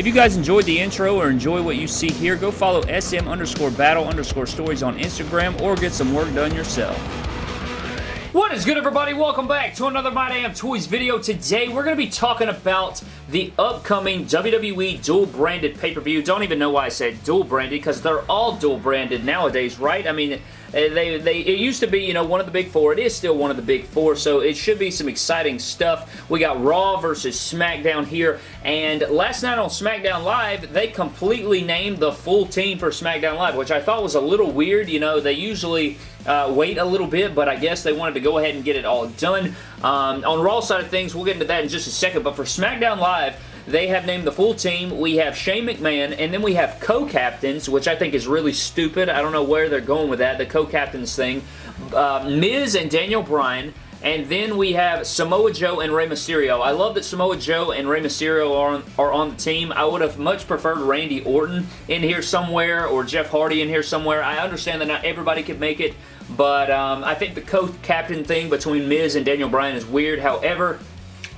If you guys enjoyed the intro or enjoy what you see here, go follow SM underscore battle underscore stories on Instagram or get some work done yourself. What is good everybody? Welcome back to another My Damn Toys video. Today we're going to be talking about the upcoming WWE dual branded pay-per-view. Don't even know why I said dual branded because they're all dual branded nowadays, right? I mean, uh, they, they, it used to be, you know, one of the big four. It is still one of the big four, so it should be some exciting stuff. We got Raw versus SmackDown here, and last night on SmackDown Live, they completely named the full team for SmackDown Live, which I thought was a little weird. You know, they usually uh, wait a little bit, but I guess they wanted to go ahead and get it all done. Um, on Raw side of things, we'll get into that in just a second, but for SmackDown Live, they have named the full team. We have Shane McMahon, and then we have co-captains, which I think is really stupid. I don't know where they're going with that, the co-captains thing. Uh, Miz and Daniel Bryan, and then we have Samoa Joe and Rey Mysterio. I love that Samoa Joe and Rey Mysterio are on, are on the team. I would have much preferred Randy Orton in here somewhere or Jeff Hardy in here somewhere. I understand that not everybody could make it, but um, I think the co-captain thing between Miz and Daniel Bryan is weird. However,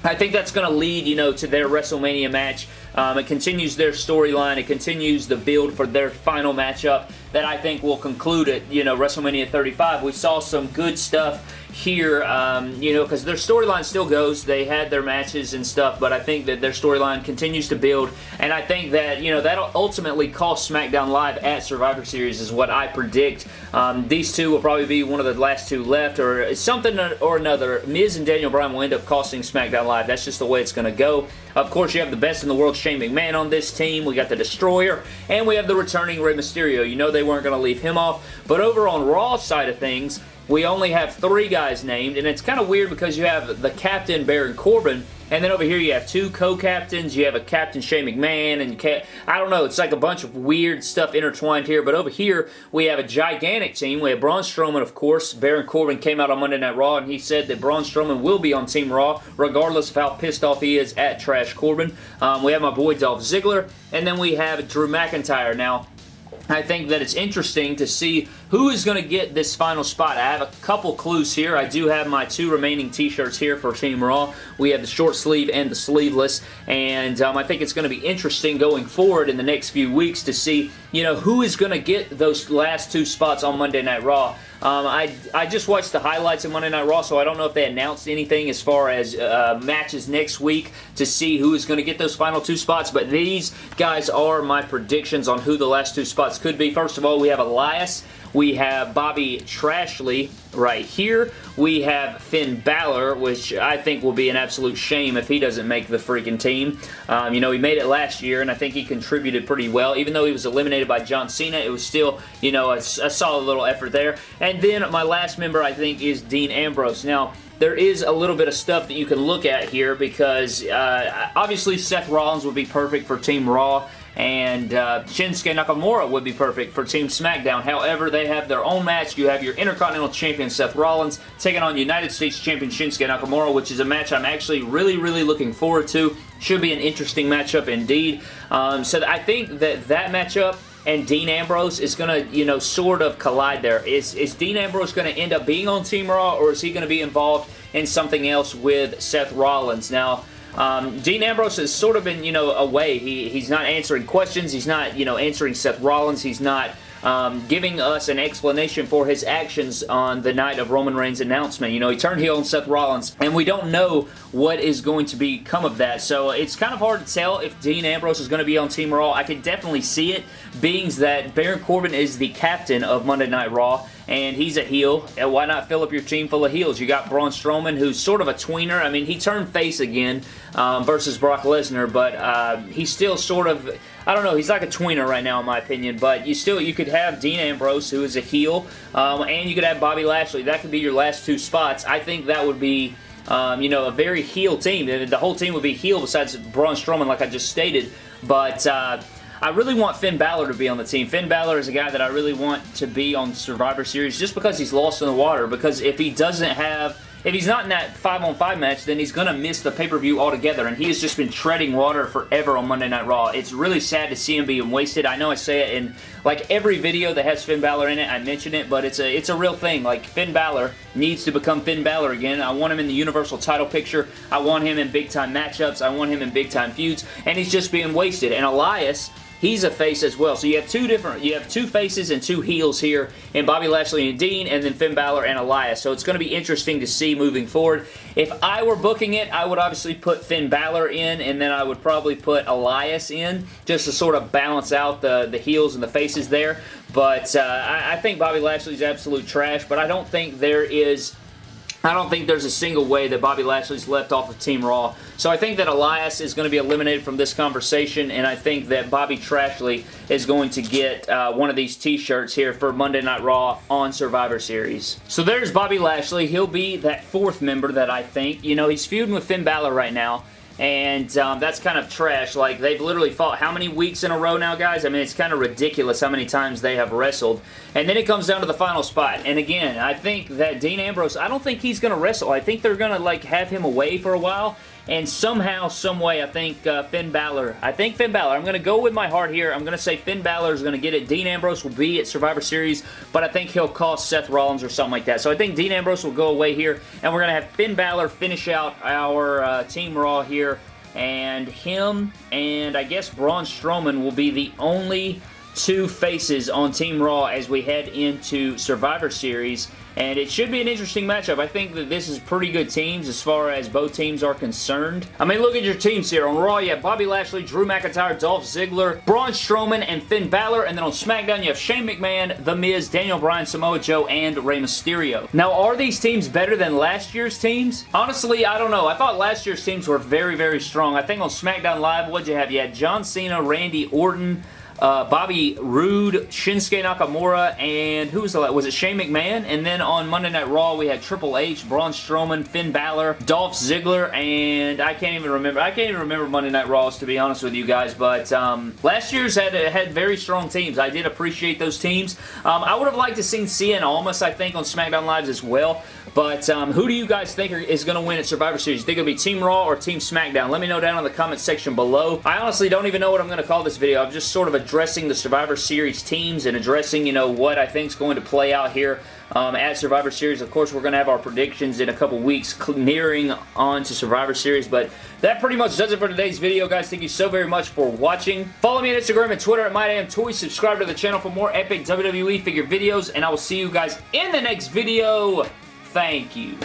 I think that's going to lead, you know, to their WrestleMania match. Um, it continues their storyline. It continues the build for their final matchup that I think will conclude at, you know, WrestleMania 35. We saw some good stuff here, um, you know, because their storyline still goes. They had their matches and stuff, but I think that their storyline continues to build, and I think that, you know, that'll ultimately cost SmackDown Live at Survivor Series is what I predict. Um, these two will probably be one of the last two left, or something or another. Miz and Daniel Bryan will end up costing SmackDown Live. That's just the way it's going to go. Of course, you have the best in the world, Shane McMahon, on this team. We got the Destroyer, and we have the returning Rey Mysterio. You know they weren't going to leave him off, but over on Raw side of things, we only have three guys named, and it's kind of weird because you have the captain, Baron Corbin, and then over here you have two co-captains. You have a Captain Shane McMahon, and I don't know. It's like a bunch of weird stuff intertwined here. But over here we have a gigantic team. We have Braun Strowman, of course. Baron Corbin came out on Monday Night Raw, and he said that Braun Strowman will be on Team Raw, regardless of how pissed off he is at Trash Corbin. Um, we have my boy Dolph Ziggler, and then we have Drew McIntyre. Now, I think that it's interesting to see who is going to get this final spot. I have a couple clues here. I do have my two remaining t-shirts here for Team Raw. We have the short sleeve and the sleeveless, and um, I think it's going to be interesting going forward in the next few weeks to see, you know, who is going to get those last two spots on Monday Night Raw. Um, I, I just watched the highlights of Monday Night Raw, so I don't know if they announced anything as far as uh, matches next week to see who is going to get those final two spots, but these guys are my predictions on who the last two spots could be. First of all, we have Elias we have Bobby Trashley right here. We have Finn Balor, which I think will be an absolute shame if he doesn't make the freaking team. Um, you know, he made it last year, and I think he contributed pretty well. Even though he was eliminated by John Cena, it was still, you know, a, a solid little effort there. And then my last member, I think, is Dean Ambrose. Now, there is a little bit of stuff that you can look at here because uh, obviously Seth Rollins would be perfect for Team Raw and uh, Shinsuke Nakamura would be perfect for Team SmackDown. However, they have their own match. You have your Intercontinental Champion Seth Rollins taking on United States Champion Shinsuke Nakamura, which is a match I'm actually really, really looking forward to. Should be an interesting matchup indeed. Um, so I think that that matchup and Dean Ambrose is going to, you know, sort of collide there. Is, is Dean Ambrose going to end up being on Team Raw, or is he going to be involved in something else with Seth Rollins? Now, um, Dean Ambrose has sort of been, you know, away. He, he's not answering questions. He's not, you know, answering Seth Rollins. He's not um, giving us an explanation for his actions on the night of Roman Reigns' announcement. You know, he turned heel on Seth Rollins, and we don't know what is going to become of that. So it's kind of hard to tell if Dean Ambrose is going to be on Team Raw. I can definitely see it, being that Baron Corbin is the captain of Monday Night Raw, and he's a heel. And why not fill up your team full of heels? You got Braun Strowman, who's sort of a tweener. I mean, he turned face again um, versus Brock Lesnar, but uh, he's still sort of I don't know. He's like a tweener right now, in my opinion. But you still, you could have Dean Ambrose, who is a heel, um, and you could have Bobby Lashley. That could be your last two spots. I think that would be, um, you know, a very heel team. The whole team would be heel besides Braun Strowman, like I just stated. But uh, I really want Finn Balor to be on the team. Finn Balor is a guy that I really want to be on Survivor Series just because he's lost in the water. Because if he doesn't have if he's not in that 5-on-5 match, then he's going to miss the pay-per-view altogether, and he has just been treading water forever on Monday Night Raw. It's really sad to see him being wasted. I know I say it in like every video that has Finn Balor in it, I mention it, but it's a, it's a real thing. Like, Finn Balor needs to become Finn Balor again. I want him in the Universal title picture. I want him in big-time matchups. I want him in big-time feuds, and he's just being wasted. And Elias he's a face as well. So you have two different, you have two faces and two heels here in Bobby Lashley and Dean, and then Finn Balor and Elias. So it's going to be interesting to see moving forward. If I were booking it, I would obviously put Finn Balor in, and then I would probably put Elias in, just to sort of balance out the, the heels and the faces there. But uh, I, I think Bobby Lashley's absolute trash, but I don't think there is I don't think there's a single way that Bobby Lashley's left off of Team Raw. So I think that Elias is going to be eliminated from this conversation, and I think that Bobby Trashley is going to get uh, one of these t-shirts here for Monday Night Raw on Survivor Series. So there's Bobby Lashley. He'll be that fourth member that I think. You know, he's feuding with Finn Balor right now and um, that's kind of trash. Like, they've literally fought how many weeks in a row now, guys? I mean, it's kind of ridiculous how many times they have wrestled. And then it comes down to the final spot. And again, I think that Dean Ambrose, I don't think he's going to wrestle. I think they're going to, like, have him away for a while and somehow, someway, I think uh, Finn Balor, I think Finn Balor, I'm going to go with my heart here. I'm going to say Finn Balor is going to get it. Dean Ambrose will be at Survivor Series, but I think he'll cost Seth Rollins or something like that. So I think Dean Ambrose will go away here, and we're going to have Finn Balor finish out our uh, Team Raw here and him and I guess Braun Strowman will be the only two faces on Team Raw as we head into Survivor Series and it should be an interesting matchup. I think that this is pretty good teams as far as both teams are concerned. I mean, look at your teams here. On Raw, you have Bobby Lashley, Drew McIntyre, Dolph Ziggler, Braun Strowman, and Finn Balor. And then on SmackDown, you have Shane McMahon, The Miz, Daniel Bryan, Samoa Joe, and Rey Mysterio. Now, are these teams better than last year's teams? Honestly, I don't know. I thought last year's teams were very, very strong. I think on SmackDown Live, what'd you have? You had John Cena, Randy Orton, uh, Bobby Roode, Shinsuke Nakamura, and who was the Was it Shane McMahon? And then on Monday Night Raw, we had Triple H, Braun Strowman, Finn Balor, Dolph Ziggler, and I can't even remember. I can't even remember Monday Night Raws, to be honest with you guys, but um, last year's had, had very strong teams. I did appreciate those teams. Um, I would have liked to seen Cien Almas, I think, on SmackDown Lives as well, but um, who do you guys think is going to win at Survivor Series? You think it'll be Team Raw or Team SmackDown? Let me know down in the comment section below. I honestly don't even know what I'm going to call this video. I'm just sort of addressing the Survivor Series teams and addressing, you know, what I think is going to play out here um, at Survivor Series. Of course, we're going to have our predictions in a couple weeks nearing on to Survivor Series, but that pretty much does it for today's video, guys. Thank you so very much for watching. Follow me on Instagram and Twitter at MyDamnToys. Subscribe to the channel for more epic WWE figure videos, and I will see you guys in the next video. Thank you.